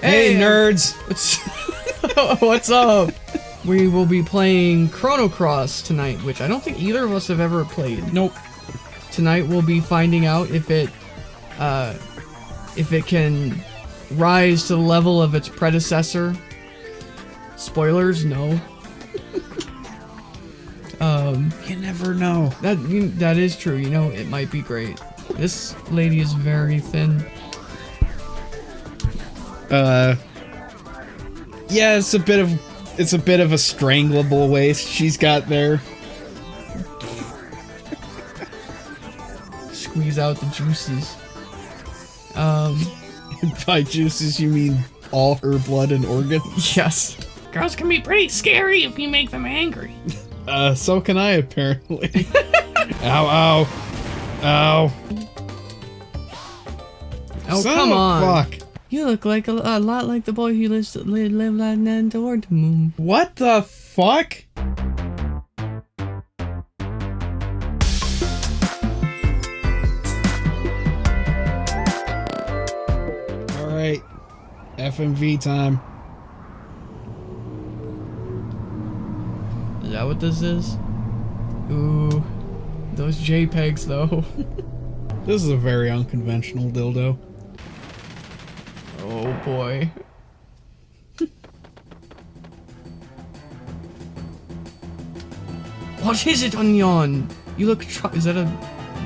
Hey, Hey, nerds! What's, what's up? We will be playing Chrono Cross tonight, which I don't think either of us have ever played. Nope. Tonight we'll be finding out if it, uh, if it can rise to the level of its predecessor. Spoilers, no. um, You never know. that that is true. You know, it might be great. This lady is very thin. Uh. Yeah, it's a bit of it's a bit of a strangleable waist she's got there. Squeeze out the juices. Um, By juices, you mean all her blood and organs? yes. Girls can be pretty scary if you make them angry. Uh, so can I apparently. ow! Ow! Ow! Oh, Son come on. Fuck! You look like a, a lot like the boy who lives live, live like toward the moon. What the fuck? Alright. FMV time. Is that what this is? Ooh, those JPEGs though. This is a very unconventional dildo. Boy. what is it, Onion? You look tr- Is that a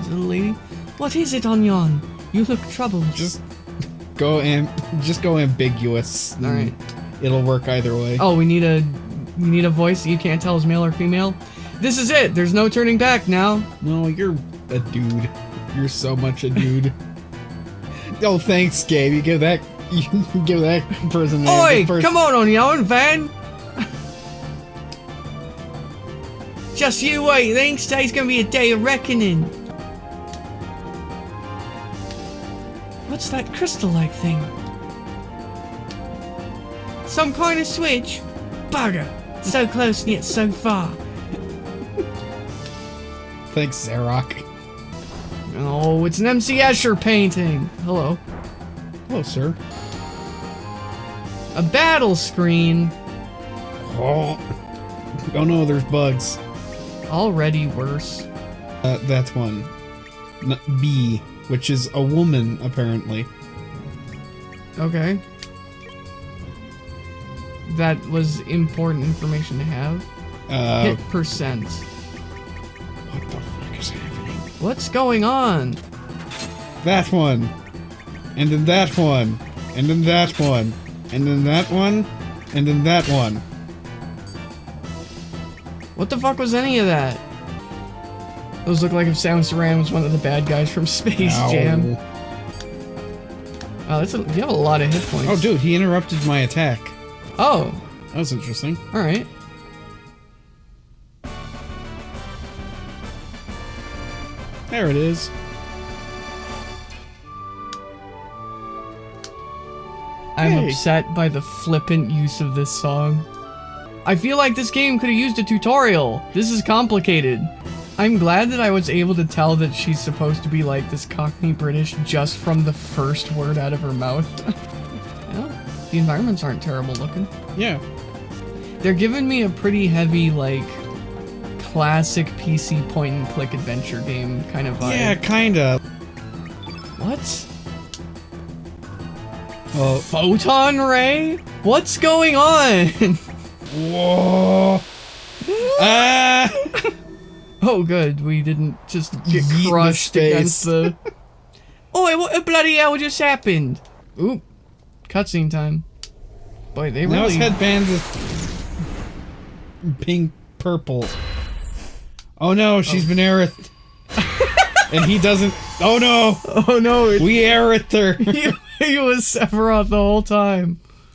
is it a lady? What is it, Onion? You look troubled. Just go am just go ambiguous. All right. It'll work either way. Oh, we need a we need a voice that you can't tell is male or female. This is it. There's no turning back now. No, you're a dude. You're so much a dude. oh, thanks, Gabe. You give that you give that person. Oi, come on, on your own, Van. Just you wait. Thanks. Today's gonna be a day of reckoning. What's that crystal-like thing? Some kind of switch? Bugger. So close and yet so far. Thanks, Zarok. Oh, it's an MC Escher painting. Hello. Hello, sir. A battle screen. Oh. Oh no, there's bugs. Already worse. Uh, that's one. N- B, which is a woman, apparently. Okay. That was important information to have. Uh, Hit percent. what the fuck is happening? What's going on? That one. And then that one. And then that one. And then that one. And then that one. What the fuck was any of that? Those look like if Samus Aran was one of the bad guys from Space Ow. Jam. Oh, that's a, you have a lot of hit points. Oh, dude, he interrupted my attack. Oh, That was interesting. all right. There it is. I'm upset by the flippant use of this song. I feel like this game could have used a tutorial. This is complicated. I'm glad that I was able to tell that she's supposed to be like this Cockney British just from the first word out of her mouth. well, the environments aren't terrible looking. Yeah. They're giving me a pretty heavy, like, classic PC point and click adventure game kind of vibe. Yeah, kinda. What? Well, Photon ray? What's going on? whoa. ah! Oh, good. We didn't just get Yeet crushed against the. oh, what bloody hell just happened? Oop. Cutscene time. Boy, they Now his really. headband is pink purple. Oh no, she's been aerith. and he doesn't. Oh no, Oh no, it, we aerith her. he, he was Sephiroth the whole time.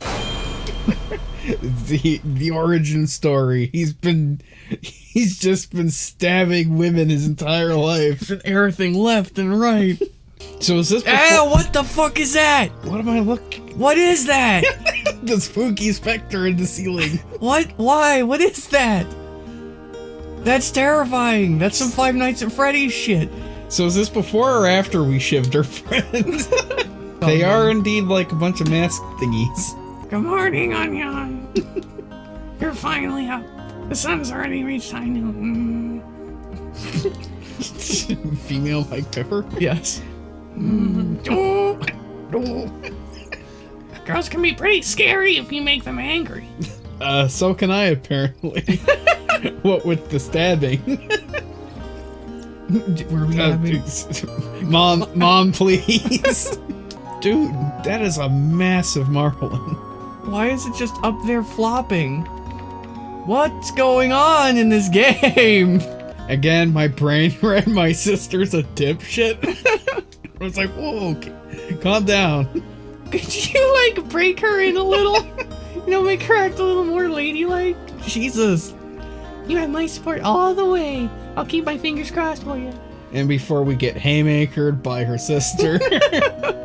the the origin story. He's been he's just been stabbing women his entire life. And everything left and right. So is this eh, Ow, what the fuck is that? what am I looking? What is that? the spooky specter in the ceiling. what? Why? What is that? That's terrifying. That's some Five Nights at Freddy's shit. So is this before or after we shivved her friend? They are indeed like a bunch of mask thingies. Good morning, Onion. You're finally up. The sun's already reached high noon. Female Mike Pepper. Yes. Mm. Oh, oh. Girls can be pretty scary if you make them angry. Uh, so can I apparently. what with the stabbing? Were we Uh, having... mom, mom, please. Dude, that is a massive marlin. Why is it just up there flopping? What's going on in this game? Again, my brain read my sister's a dipshit. I was like, whoa, okay, calm down. Could you, like, break her in a little? you know, make her act a little more ladylike? Jesus. You have my support all the way. I'll keep my fingers crossed for you. And before we get haymakered by her sister,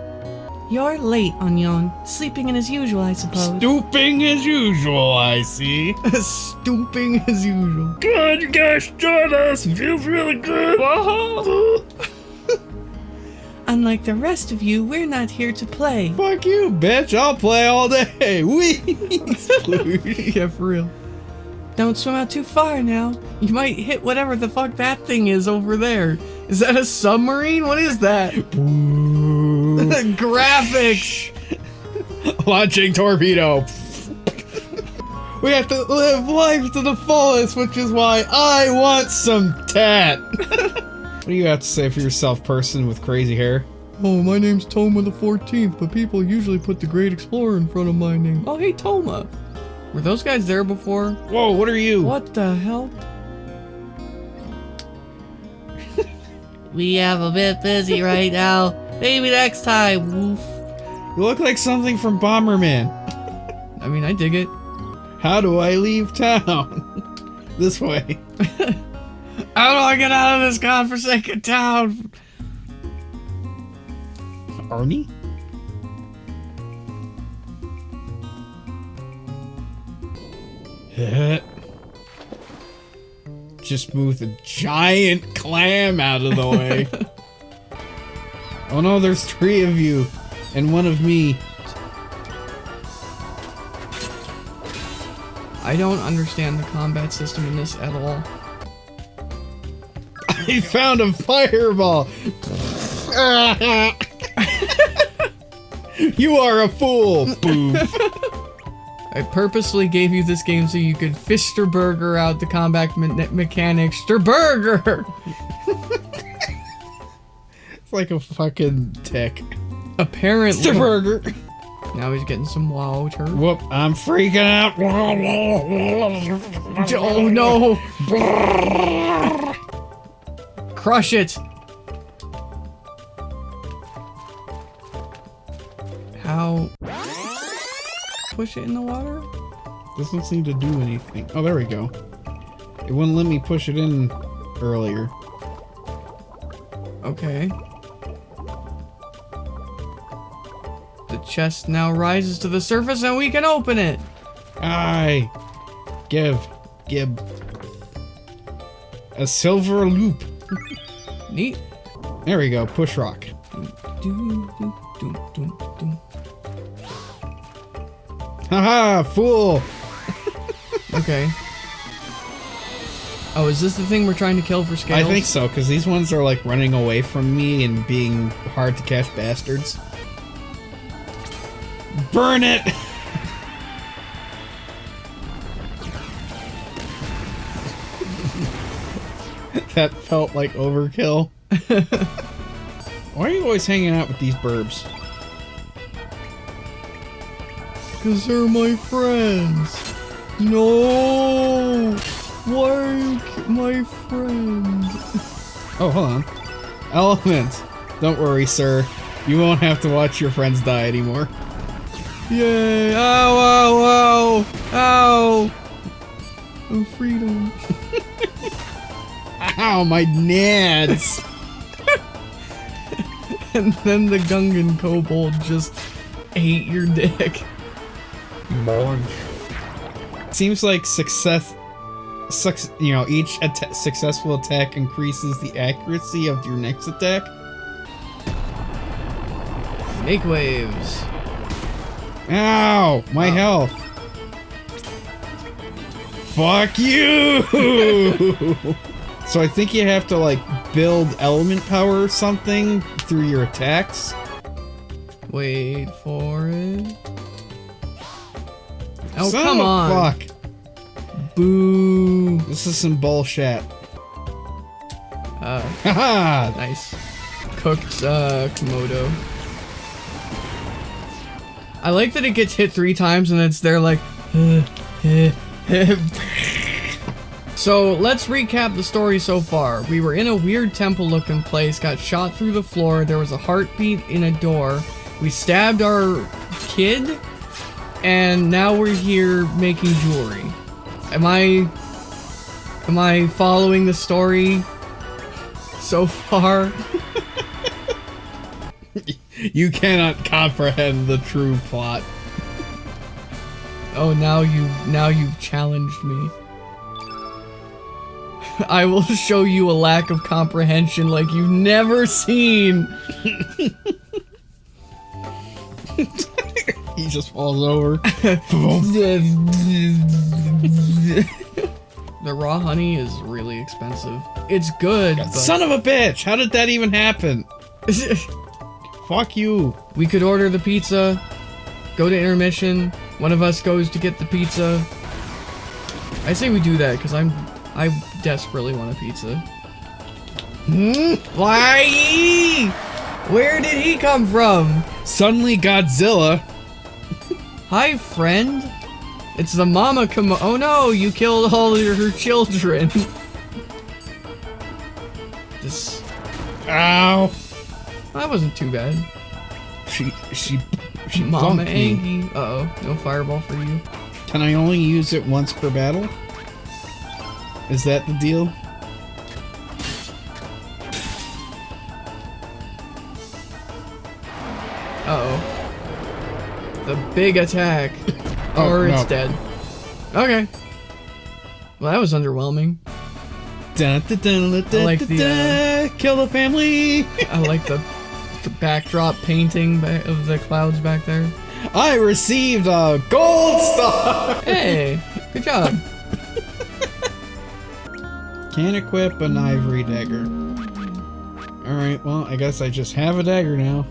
You're late, Onion. Sleeping in as usual, I suppose. stooping as usual, I see. Stooping as usual. Good, you guys join us. Feels really good. Unlike the rest of you, we're not here to play. Fuck you, bitch. I'll play all day. Wee. Sploosh. yeah, for real. Don't swim out too far now. You might hit whatever the fuck that thing is over there. Is that a submarine? What is that? Boo. Graphics! Launching torpedo. We have to live life to the fullest, which is why I want some tat. what do you have to say for yourself, person with crazy hair? Oh, my name's Toma the 14th, but people usually put the Great Explorer in front of my name. Oh, hey, Toma. Were those guys there before? Whoa, what are you? What the hell? We have a bit busy right now. Maybe next time. Woof. You look like something from Bomberman. I mean, I dig it. How do I leave town? this way. How do I get out of this godforsaken town? Arnie? Just move the giant clam out of the way. oh no, there's three of you, and one of me. I don't understand the combat system in this at all. I found a fireball. you are a fool. Boom. I purposely gave you this game so you could Fisterburger out the combat me- mechanics. Sturburger! it's like a fucking tick. Apparently. Burger. Now he's getting some water. Whoop! I'm freaking out. Oh no! Crush it! How? Push it in the water? Doesn't seem to do anything. Oh, there we go. It wouldn't let me push it in earlier. Okay. The chest now rises to the surface and we can open it! Aye. Give. Gib. A silver loop. Neat. There we go. Push rock. Haha, fool. Okay. Oh, is this the thing we're trying to kill for scales? I think so, because these ones are like running away from me and being hard to catch bastards. Burn it! that felt like overkill. Why are you always hanging out with these burbs? Because they're my friends. No! Why are you my friend? Oh, hold on. Element. Don't worry, sir. You won't have to watch your friends die anymore. Yay! Ow, ow, ow! Ow! Oh, freedom. Ow, my nads! And then the Gungan kobold just ate your dick. Seems like success, suc you know, each atta successful attack increases the accuracy of your next attack. Snake waves. Ow! My health. Fuck you! so I think you have to like build element power or something through your attacks. Wait for it. Oh, Son come on. Fuck. Boo. This is some bullshit. Uh, Haha! nice. Cooked, uh, Komodo. I like that it gets hit three times and it's there like, So let's recap the story so far. We were in a weird temple looking place, got shot through the floor, there was a heartbeat in a door, we stabbed our kid, and now we're here making jewelry. Am I am I following the story so far? You cannot comprehend the true plot. Oh, now you've now you've challenged me. I will show you a lack of comprehension like you've never seen. He just falls over. the raw honey is really expensive. It's good, but Son of a bitch! How did that even happen? Fuck you. we could order the pizza, go to intermission. One of us goes to get the pizza. I say we do that because I'm I desperately want a pizza. Hmm? Why? Where did he come from? Suddenly Godzilla. Hi, friend. It's the mama Komo- Oh no, you killed all of her children. this. Ow. That wasn't too bad. She she she Mama. Angie. Uh oh, no fireball for you. Can I only use it once per battle? Is that the deal? Big attack. Oh, or it's no. dead. Okay. Well, that was underwhelming. Dun, dun, dun, dun, like the, uh, dun, kill the family. I like the, the backdrop painting of the clouds back there. I received a gold star. Hey, good job. Can't equip an ivory dagger. Alright, well, I guess I just have a dagger now.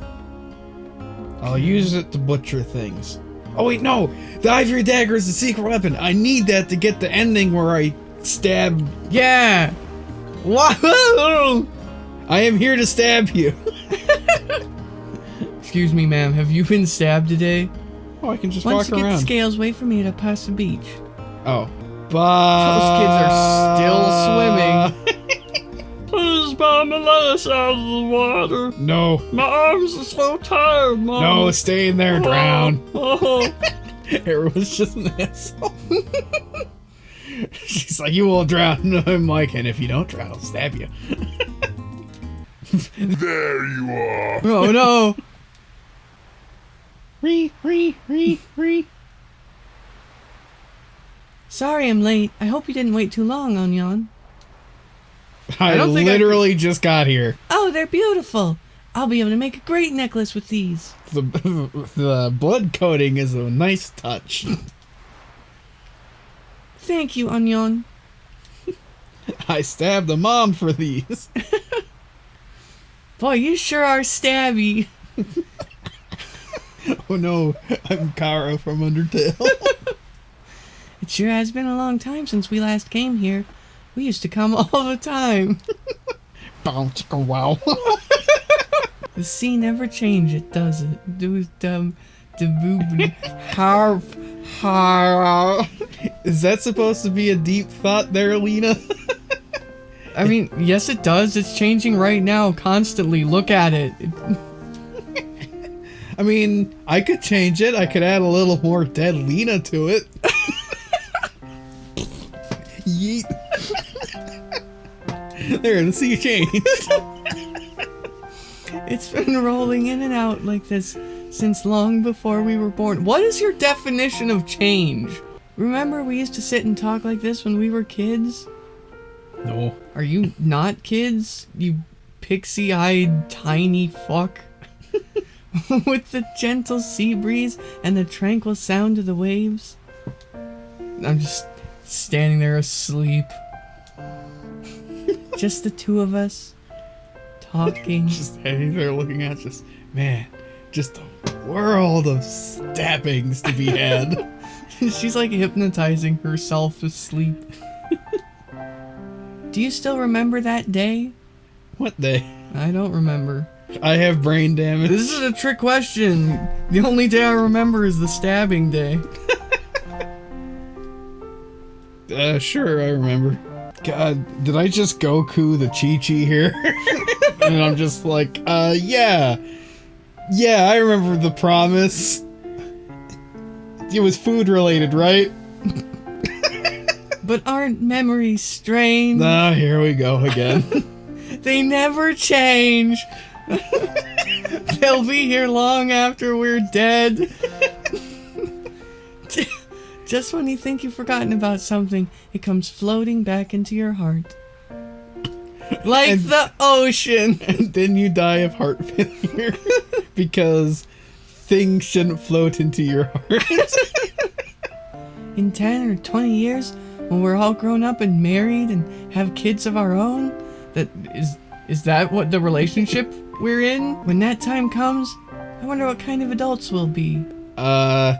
I'll use it to butcher things. Oh wait, no! The ivory dagger is the secret weapon! I need that to get the ending where I stab... Yeah. Wahoo! I am here to stab you! Excuse me, ma'am. Have you been stabbed today? Oh, I can just Once walk you get the scales, wait for me to pass the beach. oh. But... Those kids are still swimming. Please, Mama, let us out of the water. No. My arms are so tired, Mama. No, stay in there, oh. drown. Oh. Everyone's just an asshole. She's like, you will drown. I'm like, and if you don't drown, I'll stab you. There you are. oh no. Re, re, re, re. Sorry I'm late. I hope you didn't wait too long, Onion. I, don't think I literally just got here. Oh, they're beautiful. I'll be able to make a great necklace with these. The, the blood coating is a nice touch. Thank you, Onion. I stabbed a mom for these. Boy, you sure are stabby. Oh no, I'm Chara from Undertale. It sure has been a long time since we last came here. We used to come all the time. Bow, chicka, wow. The sea never changes, it does it? Do the boob, harp, harp. Is that supposed to be a deep thought there, Leena? I mean, yes, it does. It's changing right now, constantly. Look at it. It- I mean, I could change it. I could add a little more dead Leena to it. There, the sea change. It's been rolling in and out like this since long before we were born. What is your definition of change? Remember, we used to sit and talk like this when we were kids? No. Are you not kids? You pixie eyed tiny fuck? with the gentle sea breeze and the tranquil sound of the waves. I'm just standing there asleep. Just the two of us talking. Just standing there looking at just, man, just a world of stabbings to be had. She's like hypnotizing herself to sleep. Do you still remember that day? what day? I don't remember. I have brain damage. This is a trick question. The only day I remember is the stabbing day. Uh, sure, I remember. God, did I just Goku the Chi Chi here? and I'm just like, uh, yeah. Yeah, I remember the promise. It was food related, right? But aren't memories strange? Ah, here we go again. They never change. They'll be here long after we're dead. Just when you think you've forgotten about something, it comes floating back into your heart. Like And- the ocean. and then you die of heart failure because things shouldn't float into your heart. In 10 or 20 years, when we're all grown up and married and have kids of our own, that is is that what the relationship we're in? When that time comes, I wonder what kind of adults we'll be. uh,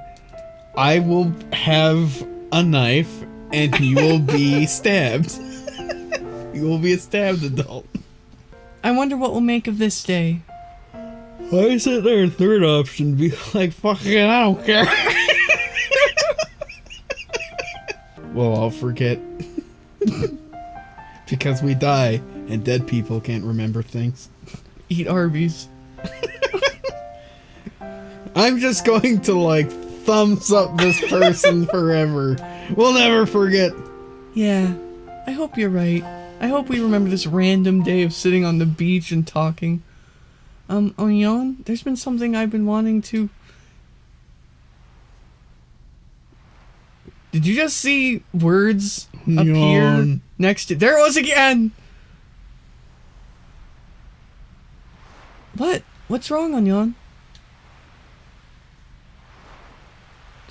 I will have a knife and you will be stabbed. you will be a stabbed adult. I wonder what we'll make of this day. Why is it their third option? Be like, fucking, I don't care. well, I'll forget. because we die, and dead people can't remember things. Eat Arby's. I'm just going to, like, thumbs up this person forever. We'll never forget. Yeah, I hope you're right. I hope we remember this random day of sitting on the beach and talking. Um, Onion, there's been something I've been wanting to. Did you just see words appear Onion. next to. There it was again! What? What's wrong, Onion?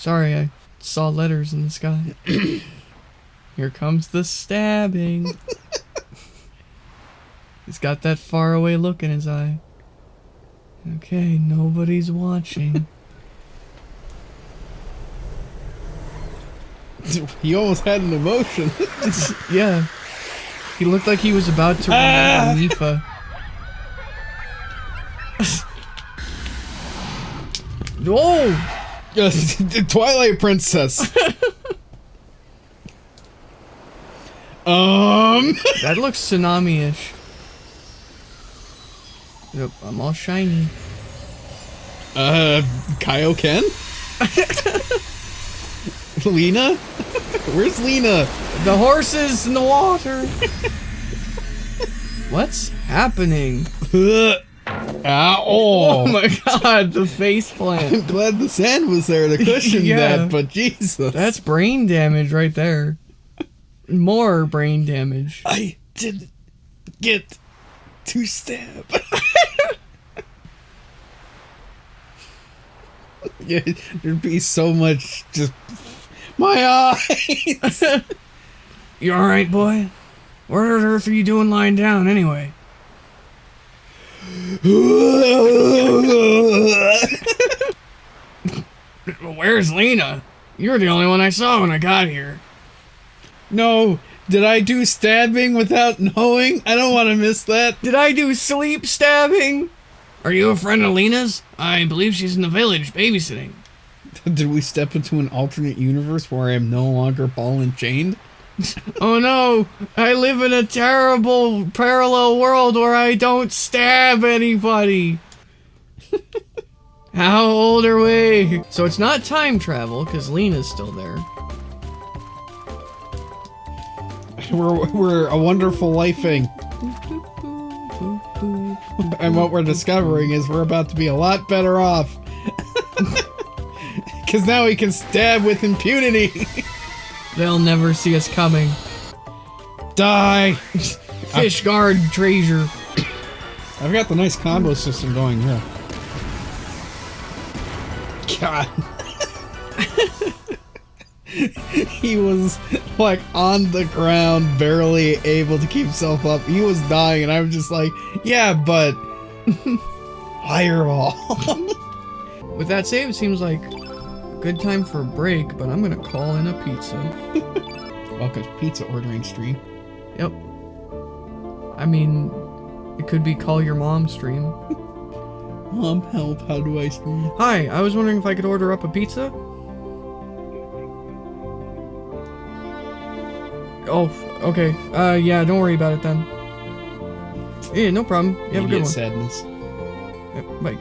Sorry, I saw letters in the sky. Here comes the stabbing. He's got that faraway look in his eye. Okay, nobody's watching. He almost had an emotion. yeah. He looked like he was about to run Ah! out of Nifa. Twilight Princess. um. That looks tsunami-ish. Yep, I'm all shiny. Uh, Kaioken? Leena? Where's Leena? The horses in the water. What's happening? Ah, Oh oh. my god, the face plant. I'm glad the sand was there to cushion Yeah. that, but Jesus. That's brain damage right there. More brain damage. I didn't get to stab. yeah, there'd be so much just. My eyes! You alright, boy? What on earth are you doing lying down anyway? Where's Leena? You're the only one I saw when I got here. no, did I do stabbing without knowing? I don't want to miss that. Did I do sleep stabbing? Are you a friend of Leena's? I believe she's in the village babysitting. Did we step into an alternate universe where I am no longer ball and chained? Oh no, I live in a terrible parallel world where I don't stab anybody. How old are we? So it's not time travel because Leena's still there. We're, we're a wonderful lifing. And what we're discovering is we're about to be a lot better off. Because now we can stab with impunity. They'll never see us coming. Die. Fish guard treasure. I've got the nice combo system going here. God. he was like on the ground, barely able to keep himself up. He was dying, and I was just like, yeah, but fireball. With that save, it seems like good time for a break, but I'm gonna call in a pizza. Welcome to pizza ordering stream. Yep. I mean, it could be call your mom stream. Mom, help! How do I stream? Hi, I was wondering if I could order up a pizza. Oh, okay. Uh, yeah, don't worry about it then. Yeah, no problem. You have a good one. sadness. Yep, bye.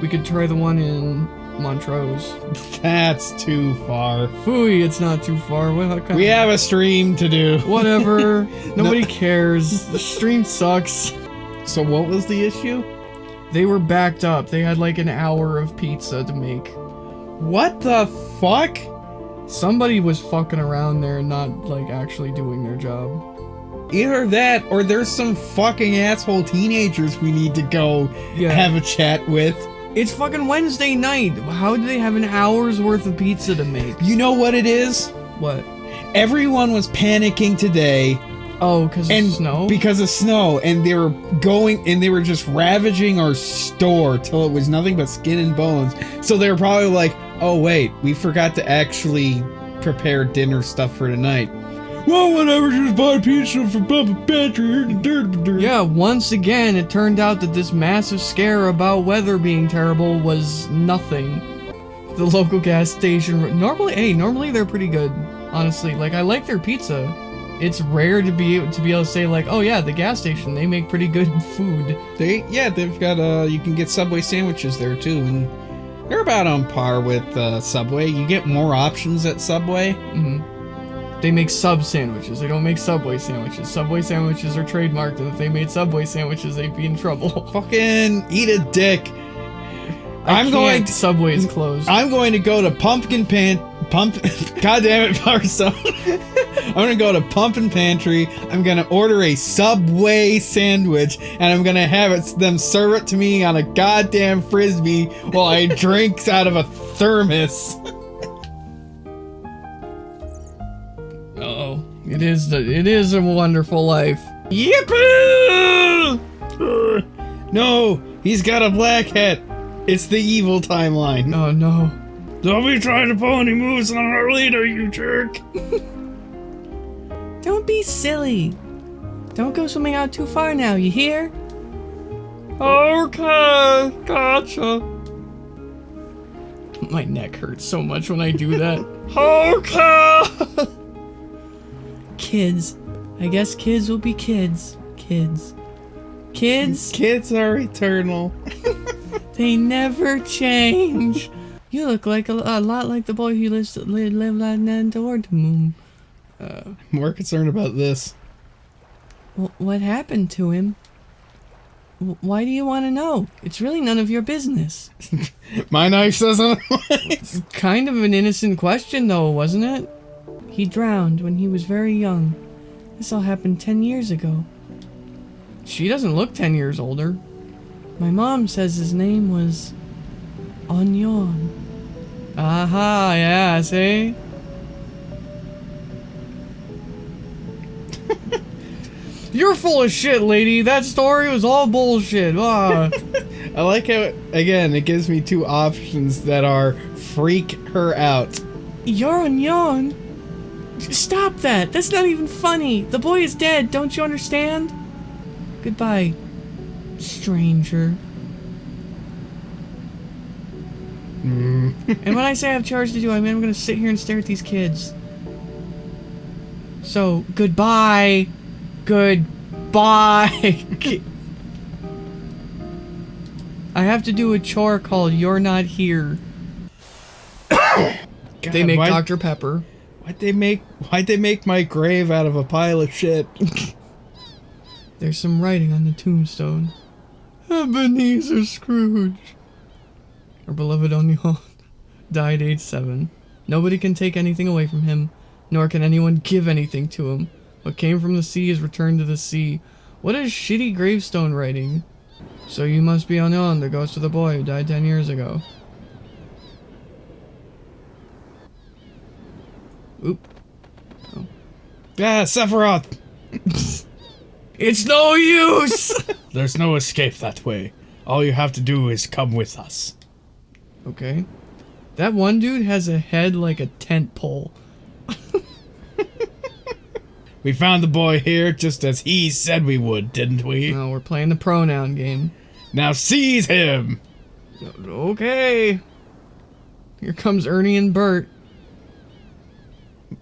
We could try the one in Montrose. That's too far. Phooey, it's not too far. What We have a stream to do. Whatever. Nobody cares. The stream sucks. So what was the issue? They were backed up. They had like an hour of pizza to make. What the fuck? Somebody was fucking around there and not like actually doing their job. Either that, or there's some fucking asshole teenagers we need to go Yeah. have a chat with. It's fucking Wednesday night. How do they have an hour's worth of pizza to make? You know what it is? What? Everyone was panicking today Oh, because of snow? because of snow, and they were going and they were just ravaging our store till it was nothing but skin and bones. So they were probably like, "Oh wait, we forgot to actually prepare dinner stuff for tonight." Well, whatever, just buy pizza from Papa Pantry. yeah, once again, it turned out that this massive scare about weather being terrible was nothing. The local gas station, normally, hey, normally they're pretty good, honestly. Like, I like their pizza. It's rare to be to be able to say like, oh yeah, the gas station they make pretty good food. They yeah, they've got uh you can get Subway sandwiches there too and they're about on par with uh, Subway. You get more options at Subway. hmm They make sub sandwiches. They don't make Subway sandwiches. Subway sandwiches are trademarked, and if they made Subway sandwiches, they'd be in trouble. Fucking eat a dick. I I'm can't. going to, Subway is closed. I'm going to go to Pumpkin Pan Pump God damn it, Barstone. I'm gonna go to Pumpkin Pantry. I'm gonna order a Subway sandwich, and I'm gonna have it them serve it to me on a goddamn frisbee while I drink out of a thermos. It is the, it is a wonderful life. Yippee! No, he's got a black hat. It's the evil timeline. Oh no. Don't be trying to pull any moves on our leader, you jerk. Don't be silly. Don't go swimming out too far now. You hear? Okay, gotcha. My neck hurts so much when I do that. okay. Kids. I guess kids will be kids. Kids. Kids. Kids are eternal. They never change. You look like a, a lot like the boy who lives li- lived on the moon. I'm more concerned about this. Wh- What happened to him? Wh- Why do you want to know? It's really none of your business. My knife doesn't. Kind of an innocent question, though, wasn't it? He drowned when he was very young. This all happened 10 years ago. She doesn't look 10 years older. My mom says his name was. Onion. Aha, yeah, see? You're full of shit, lady. That story was all bullshit. Ah. I like how, again, it gives me two options that are freak her out. You're onion. Stop that. That's not even funny. The boy is dead. Don't you understand? Goodbye, stranger. Mm. and when I say I have chores to do, I mean I'm gonna sit here and stare at these kids. So, goodbye. Goodbye. I have to do a chore called You're Not Here. they make why- Dr. Pepper. Why'd they make? Why'd they make my grave out of a pile of shit? There's some writing on the tombstone. Ebenezer Scrooge. Our beloved Onion died age seven. Nobody can take anything away from him, nor can anyone give anything to him. What came from the sea is returned to the sea. What is shitty gravestone writing? So you must be Onion, the ghost of the boy who died ten years ago. Oop. Ah, Sephiroth! It's no use! There's no escape that way. All you have to do is come with us. okay. That one dude has a head like a tent pole. We found the boy here just as he said we would, didn't we? No, we're playing the pronoun game. Now seize him! Okay. Here comes Ernie and Bert.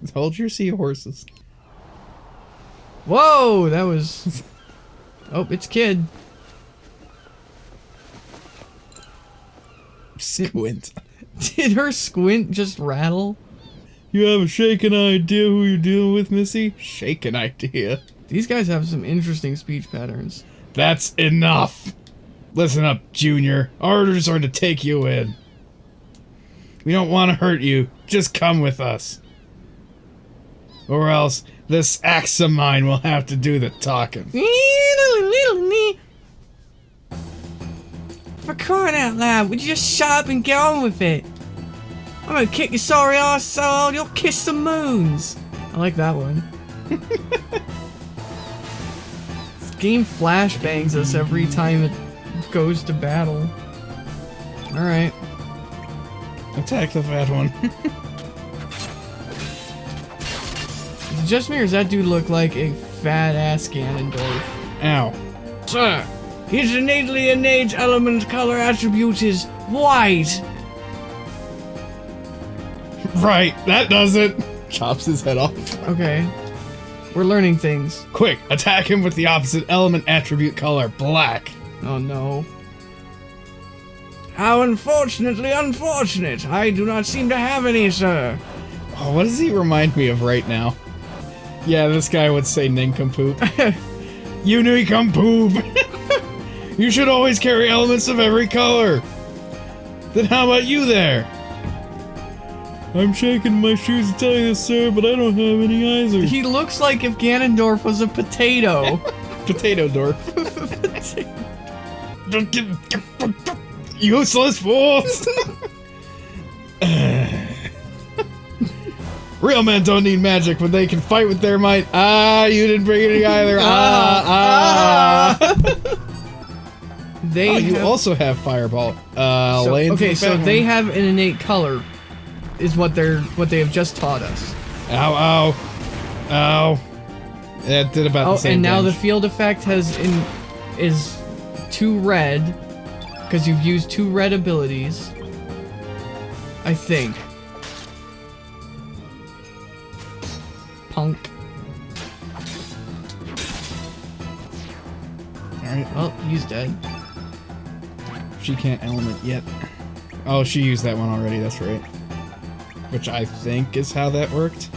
Hold your seahorses. Whoa, that was. Oh, it's Kid. Squint. Did her squint just rattle? You have a shaken idea who you're dealing with, Missy? Shaken idea. These guys have some interesting speech patterns. That's enough! Listen up, Junior. Orders are to take you in. We don't want to hurt you. Just come with us. Or else, this axe of mine will have to do the talking. For crying out loud, would you just shut up and get on with it? I'm gonna kick your sorry ass so hard you'll kiss the moons. I like that one. this game flashbangs us every time it goes to battle. Alright. Attack the fat one. it just me or does that dude look like a fat ass Ganondorf? Ow. Sir, his innately innate element color attribute is white. Right, that does it. Chops his head off. Okay. We're learning things. Quick, attack him with the opposite element attribute color, black. Oh no. How unfortunately unfortunate. I do not seem to have any, sir. Oh, what does he remind me of right now? Yeah, this guy would say nincompoop. you nincompoop! you should always carry elements of every color. Then how about you there? I'm shaking my shoes to tell you this, sir, but I don't have any either. He looks like if Ganondorf was a potato. Potato door. Useless fools! Real men don't need magic when they can fight with their might. Ah, you didn't bring any either. Ah, ah. they Oh, you have- also have fireball. Uh, so- okay, so they have an innate color, is what they're what they have just taught us. Ow, ow, ow. That did about Oh, the same. and now the field effect has in is two red because you've used two red abilities. I think. Punk. Alright, Well, oh, he's dead. she can't element yet. Oh, she used that one already. That's right. Which I think is how that worked.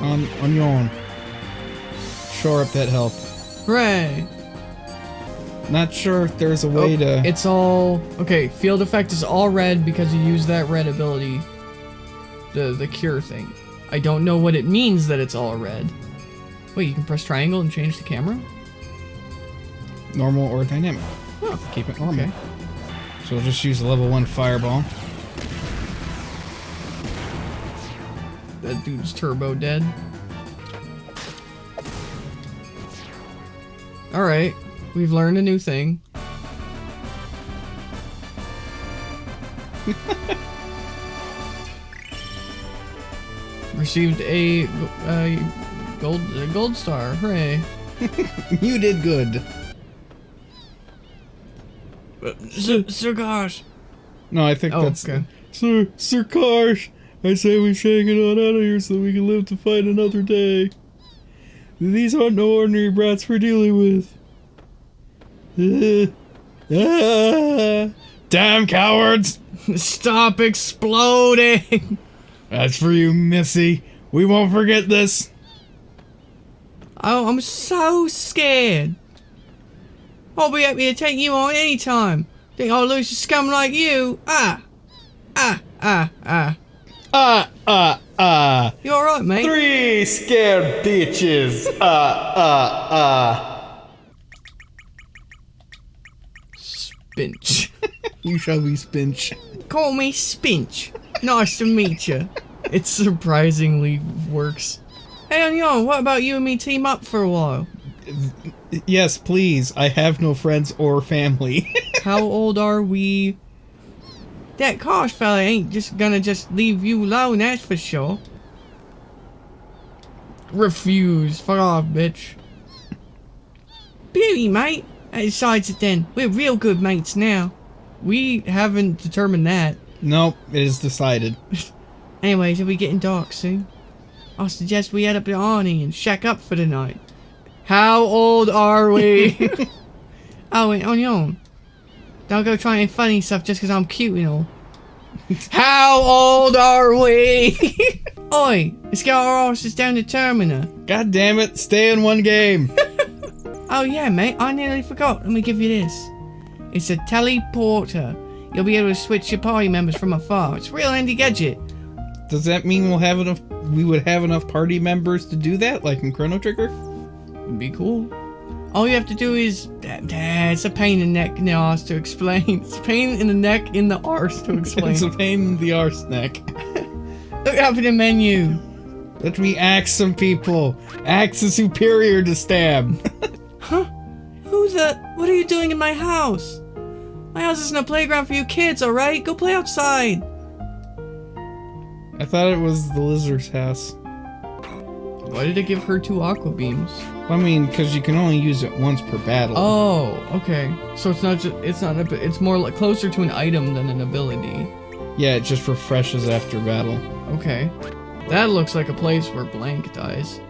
On on your own. Shore up that health. Hooray! Not sure if there's a way Oh, to. It's all okay. Field effect is all red because you use that red ability, the the cure thing. I don't know what it means that it's all red. Wait, you can press triangle and change the camera? normal or dynamic. Keep it normal. Okay. So we'll just use a level one fireball. That dude's turbo dead. All right, we've learned a new thing. Received a uh, gold a gold star. Hooray! you did good. Sir, Sir Gosh. No, I think Oh, that's okay. Sir Sir Karsh. I say we shake it on out of here so we can live to fight another day. These aren't no ordinary brats we're dealing with. Uh, ah. Damn cowards! Stop exploding! That's for you, Missy. We won't forget this. Oh, I'm so scared. I'll be happy to take you on anytime. Think I'll lose to scum like you? Ah, ah, ah, ah. Ah, ah, ah. You alright, mate? Three scared bitches. Ah, ah, ah. Spinch. You shall be spinch. Call me Spinch. Nice to meet you. it surprisingly works. Hey, Onion, what about you and me team up for a while? Yes, please. I have no friends or family. How old are we? That Karsh fella ain't just gonna just leave you alone, that's for sure. Refuse. Fuck off, bitch. Beauty, mate. That decides it then. We're real good mates now. We haven't determined that. Nope, it is decided. Anyways, are we getting dark soon? I suggest we head up to Arni and shack up for the night. How old are we? oh, wait, on your own. Don't go trying funny stuff just because I'm cute and all. How old are we? Oi, let's get our horses down to Termina. God damn it, stay in one game. Oh yeah, mate, I nearly forgot. Let me give you this. It's a teleporter. You'll be able to switch your party members from afar. It's a real handy gadget. Does that mean we'll have enough we would have enough party members to do that, like in Chrono Trigger? It'd be cool. All you have to do is... It's a pain in the neck in the arse to explain. It's a pain in the neck in the arse to explain. It's a pain in the arse neck. Look up in the menu. Let me axe some people. Axe is superior to stab. Huh? Who's that? What are you doing in my house? My house isn't a playground for you kids, alright? Go play outside. I thought it was the lizard's house. Why did it give her two aqua beams? I mean, because you can only use it once per battle. Oh, okay. So it's not just it's not a it's more like closer to an item than an ability. Yeah, it just refreshes after battle. Okay. That looks like a place where blank dies.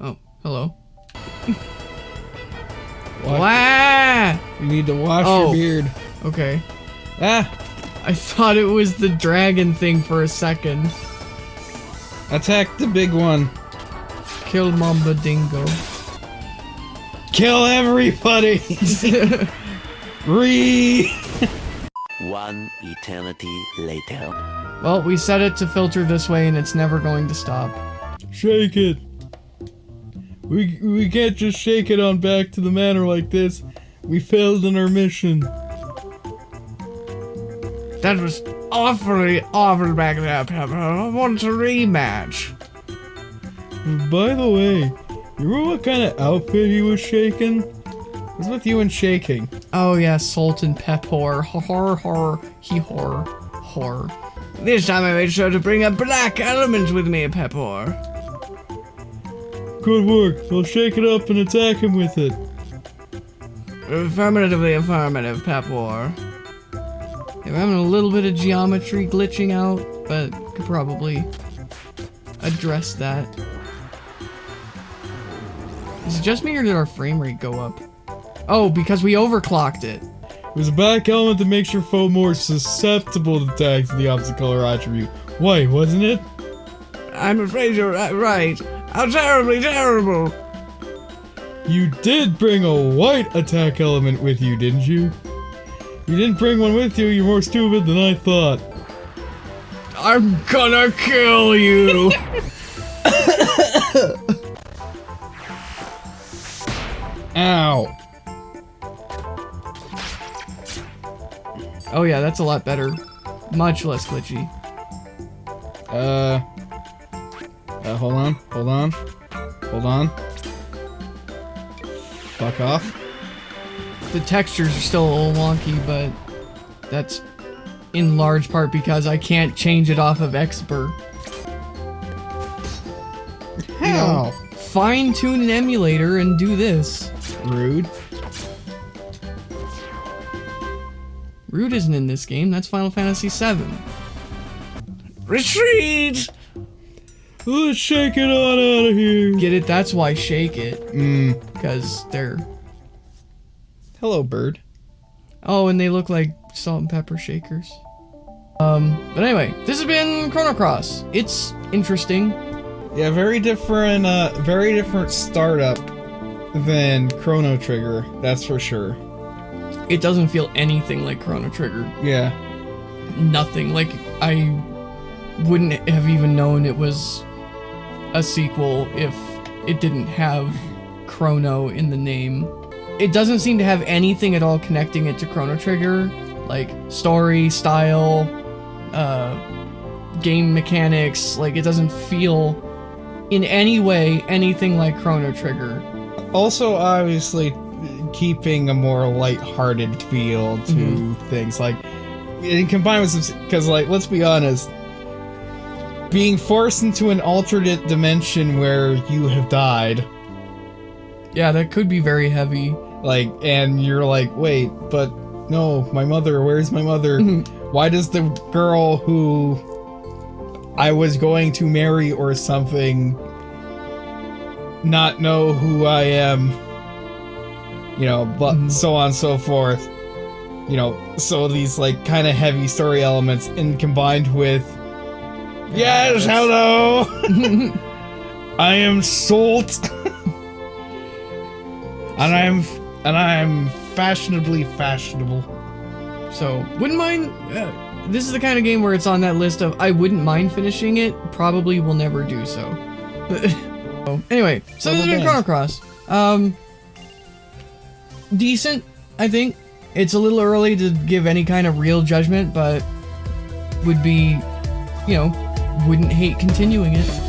Oh, hello. Wa- Wow. You need to wash Oh. your beard. Okay. Ah! I thought it was the dragon thing for a second. Attack the big one. Kill Mamba Dingo. Kill everybody! Re. One eternity later. well, we set it to filter this way and it's never going to stop. Shake it. We we can't just shake it on back to the manor like this. We failed in our mission. That was awfully awful back there, Peppor. I want a rematch. By the way, you remember what kind of outfit he was shaking? What's with you and shaking? Oh yeah, Solt and Peppor. Horror, horror, he horror, horror. This time I made sure to bring a black element with me, Peppor. Good work. I'll shake it up and attack him with it. Affirmatively affirmative, Peppor. We're having a little bit of geometry glitching out, but could probably address that. Is it just me or did our frame rate go up? Oh, because we overclocked it. It was a back element that makes your foe more susceptible to attacks of the opposite color attribute. White, wasn't it? I'm afraid you're right. How terribly terrible! You did bring a white attack element with you, didn't you? You didn't bring one with you, you're more stupid than I thought. I'm gonna kill you! Ow. oh yeah, that's a lot better. Much less glitchy. Uh. Uh, hold on, hold on. Hold on. Fuck off. The textures are still a little wonky, but that's in large part because I can't change it off of Expert. How? Fine tune an emulator and do this. Rude. Rude isn't in this game, that's Final Fantasy VII. Retreat! Let's shake it on out of here. Get it? That's why shake it. Mmm. Because they're. Hello, bird. Oh, and they look like salt and pepper shakers. Um, but anyway, this has been Chrono Cross. It's interesting. Yeah, very different, uh, very different startup than Chrono Trigger, that's for sure. It doesn't feel anything like Chrono Trigger. Yeah. Nothing. Like, I wouldn't have even known it was a sequel if it didn't have Chrono in the name. It doesn't seem to have anything at all connecting it to Chrono Trigger, like story, style, uh, game mechanics. Like it doesn't feel in any way anything like Chrono Trigger. Also, obviously, keeping a more light-hearted feel to Mhm. things like and combined with some because like let's be honest being forced into an alternate dimension where you have died Yeah, that could be very heavy. like and you're like wait but no my mother where's my mother Mhm. why does the girl who i was going to marry or something not know who i am you know but Mhm. so on and so forth you know so these like kind of heavy story elements and combined with yes hello i am Solt and i'm and i'm fashionably fashionable So, wouldn't mind. Uh, this is the kind of game where it's on that list of I wouldn't mind finishing it. Probably will never do so. so anyway, so this has been Chrono Cross. Um, decent, I think. It's a little early to give any kind of real judgment, but would be, you know, wouldn't hate continuing it.